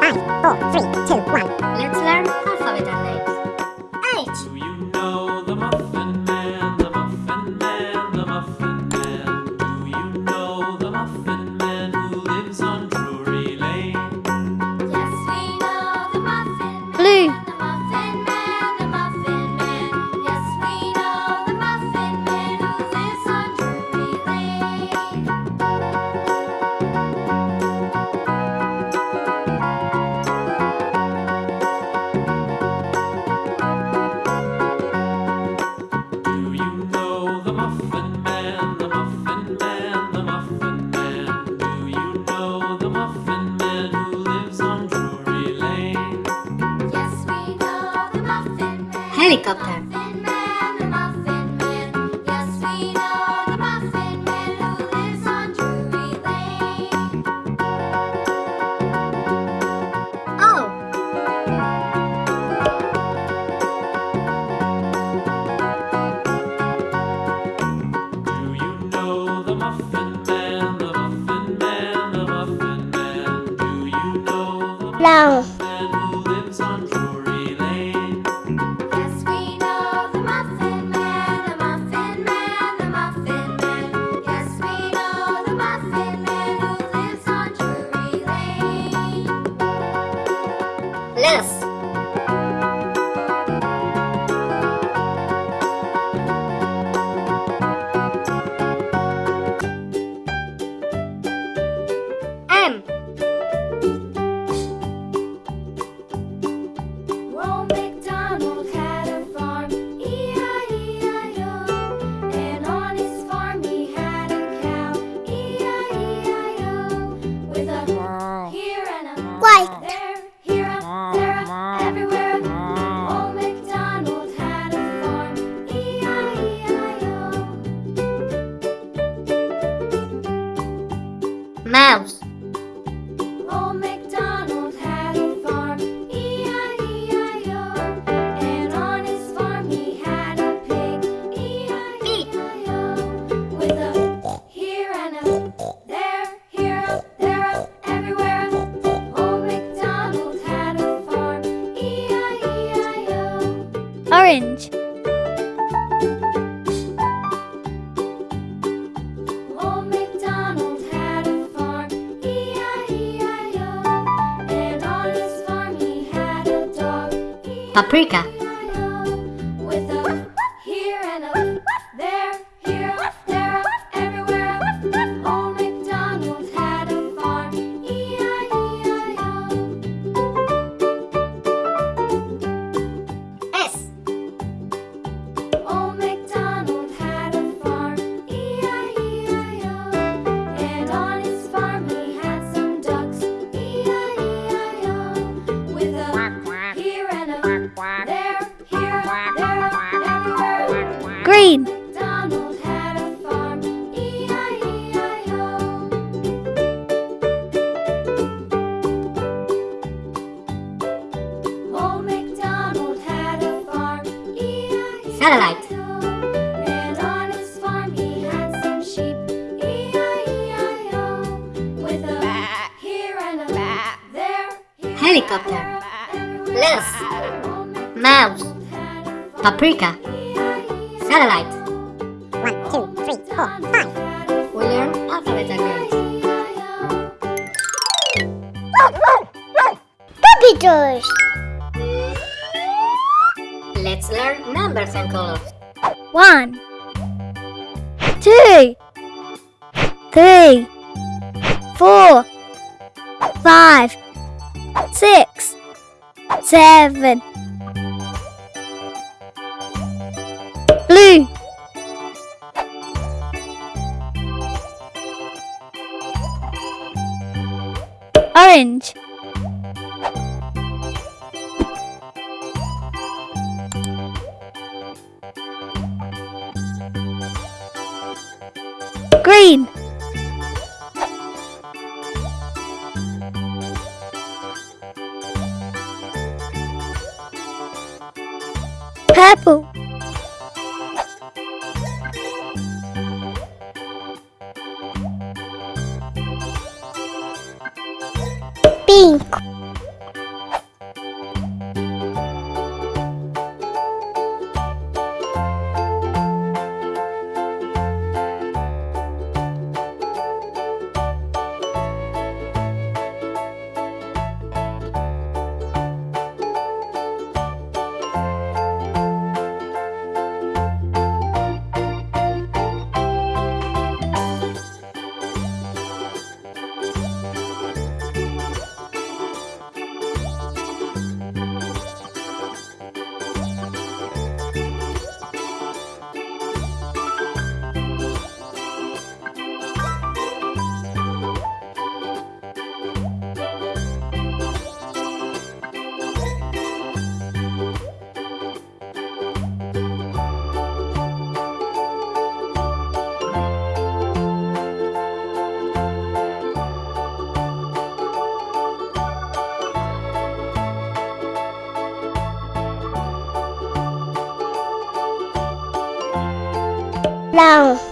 Five, four, three, two, one. Let's learn paprika. Paprika Satellite One, two, three, four, five. We learn alphabet again. Computers! Let's learn numbers and colors. One Two Three Four Five Six Seven orange. Green. Purple. Pink. Long.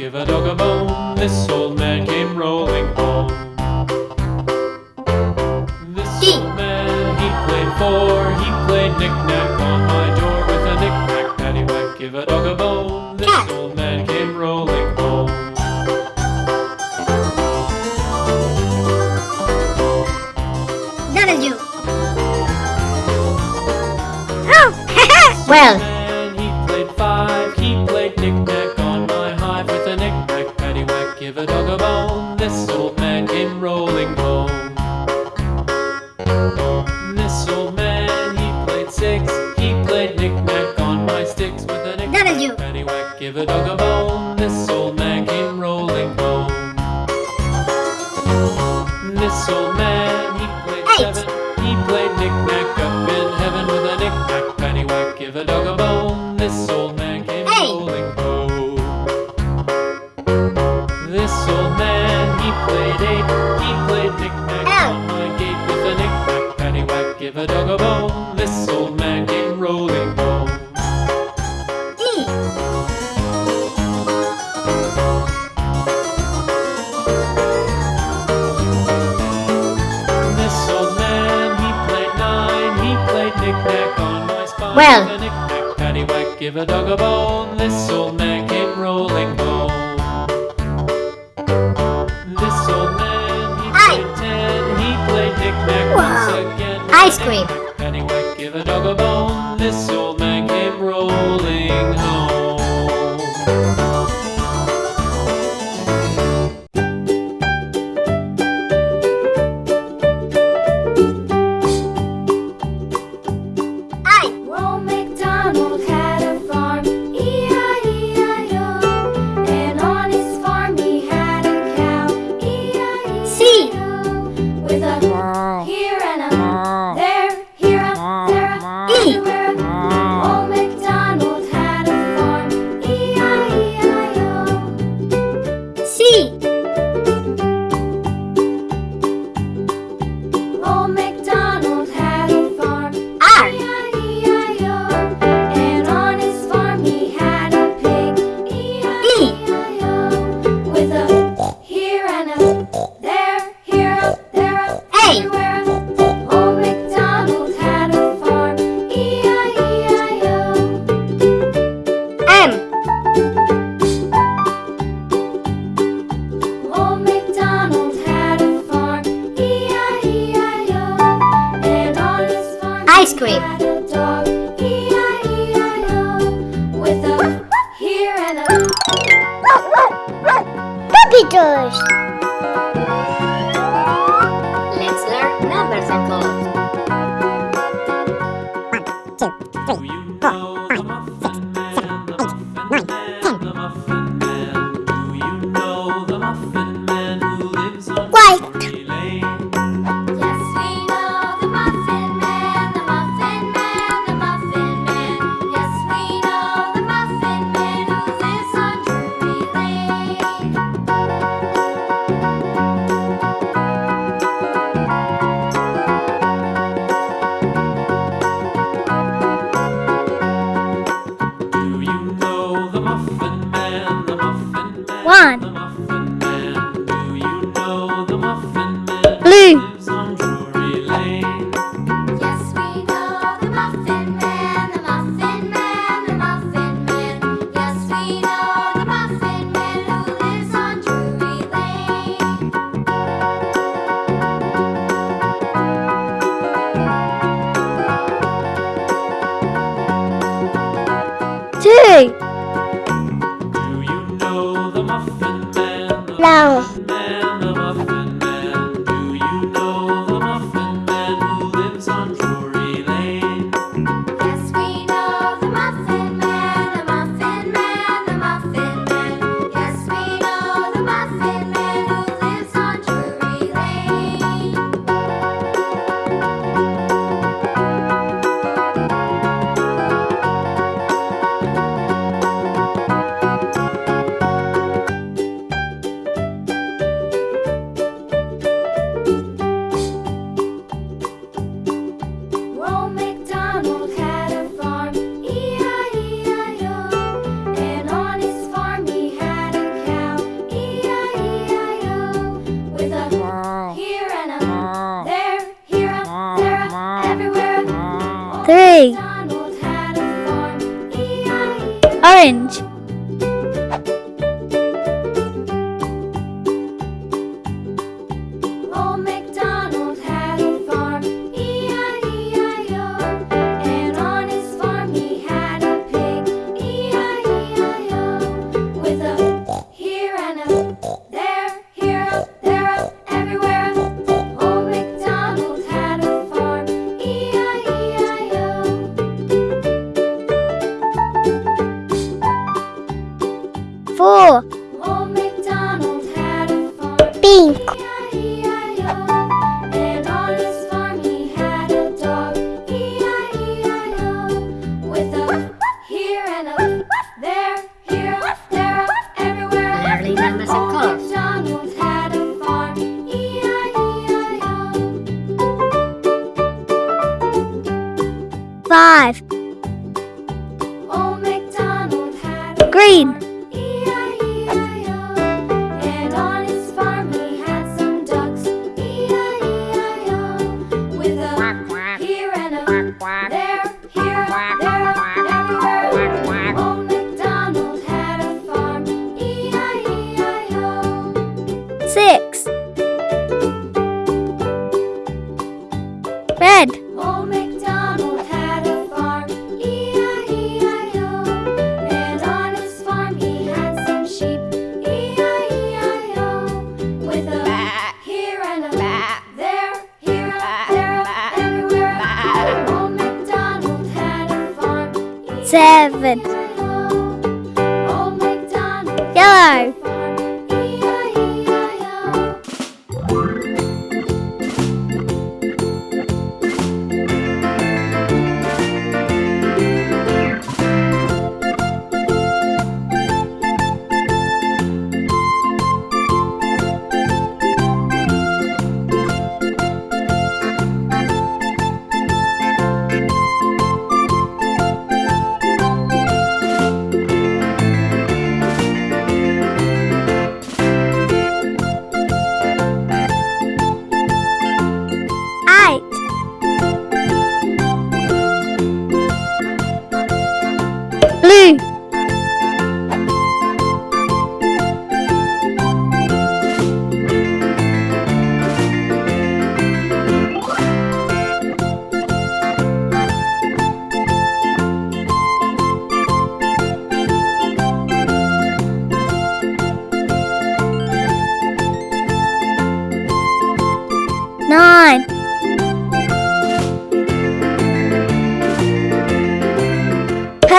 Give a dog a bone. This old He played knick-knack on my gate with a knick-knack paddywhack. Give a dog a bone. This old man came rolling home. This old man, he played nine. He played knick-knack on my spine. Well. A knick-knack paddywhack. Give a dog a bone. This old man ice cream. Anyway, give a dog a bone. Cheers! Hey. Seven. E-I-E-I-O. Old MacDonald Yellow.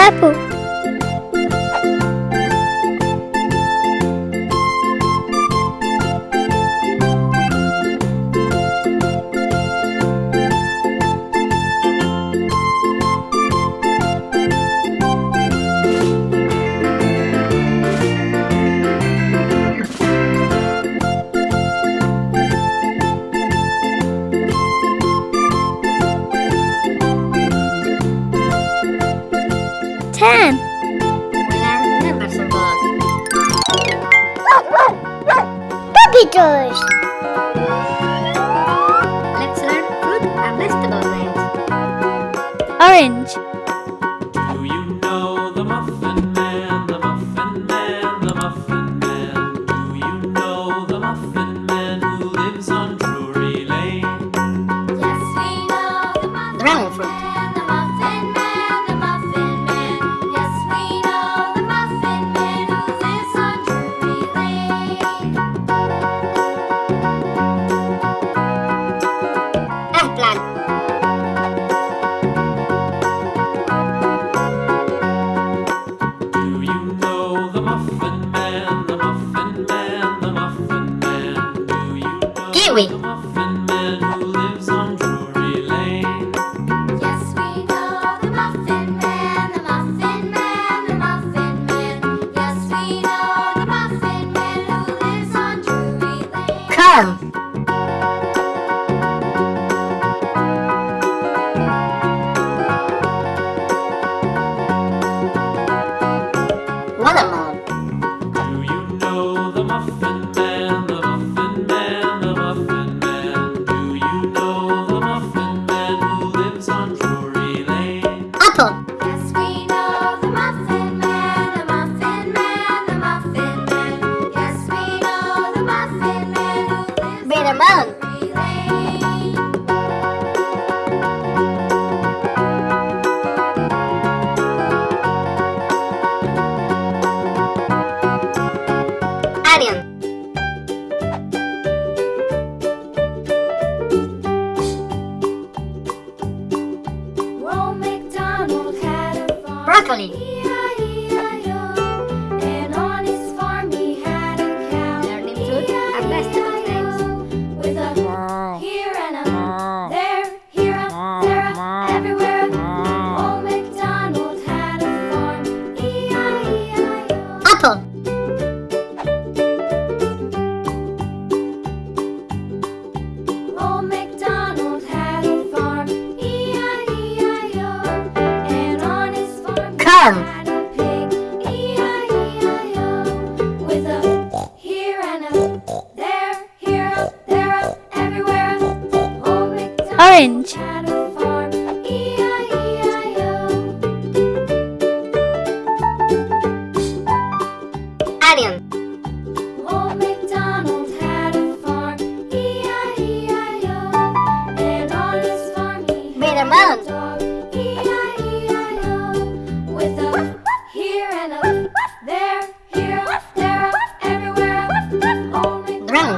Purple. Orange.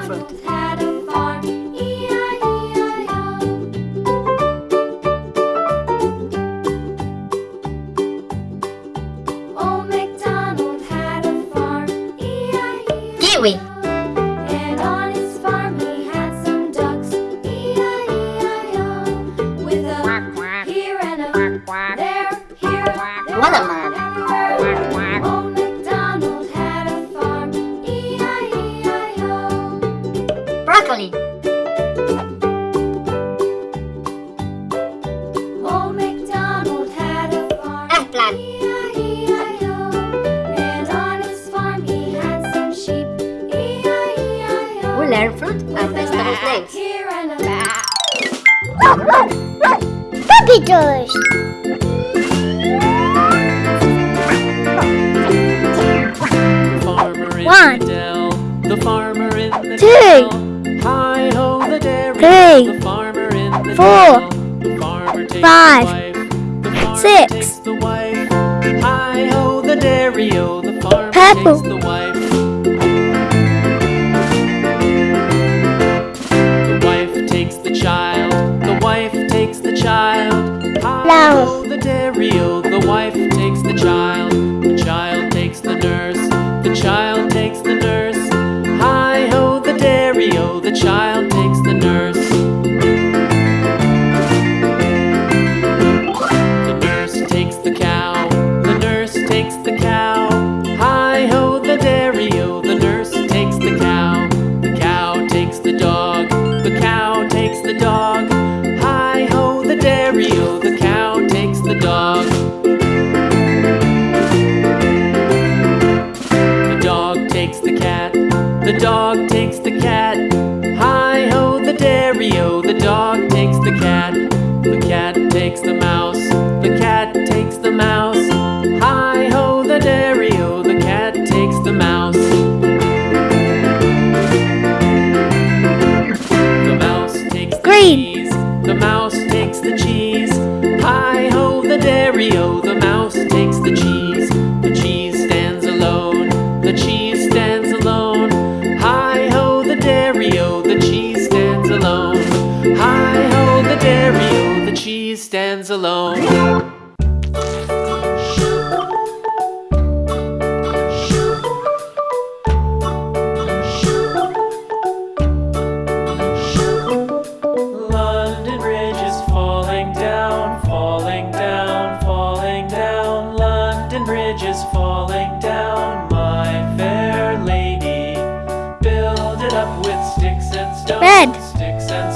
部分。One. the dell, the farmer in the two. Hi ho the dairy, three, the farmer in the four. The farmer takes five, the wife, the farmer six. Hi ho the dairy, oh the farmer Purple. takes the wife. The dog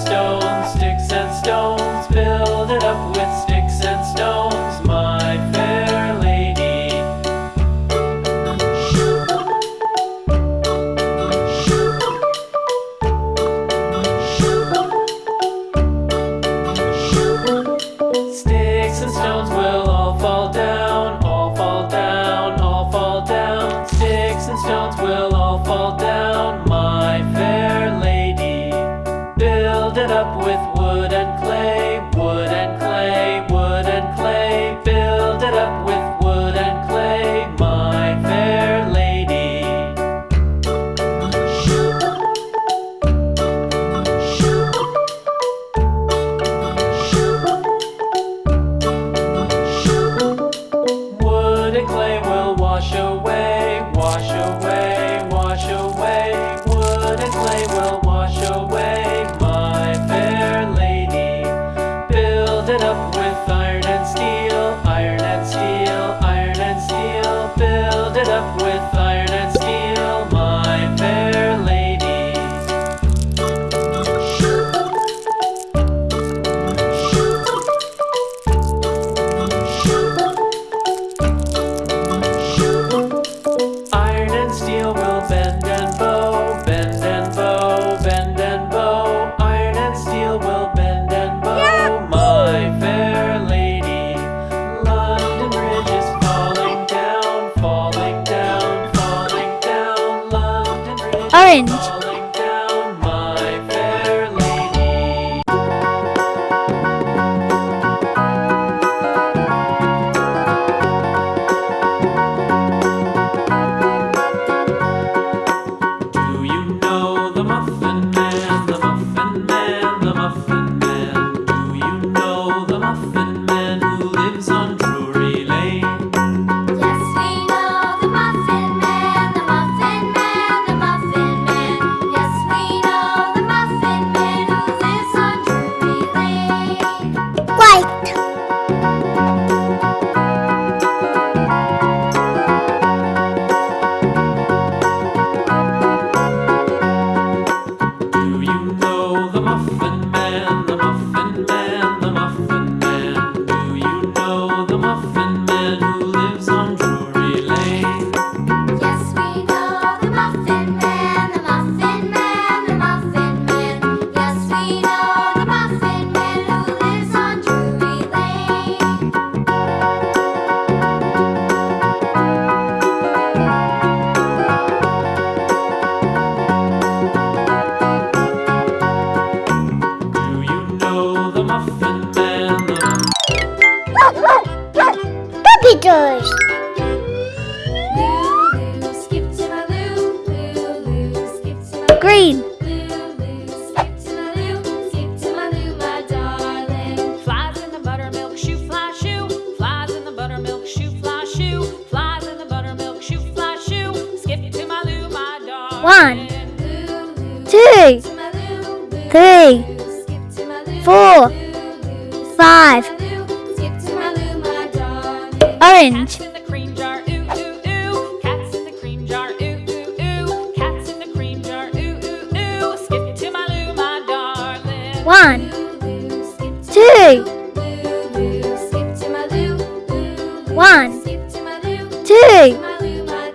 stone. the clay will wash away.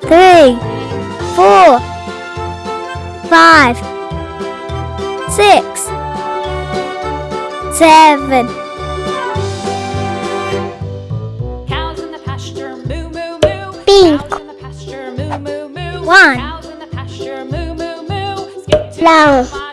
three, four, five, six, seven. Cows in the pasture, moo moo moo. Pink. Cows in the pasture, moo moo moo. One. Cows in the pasture, moo moo moo. Skip to Flower.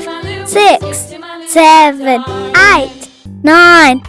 five, six, seven, eight, nine,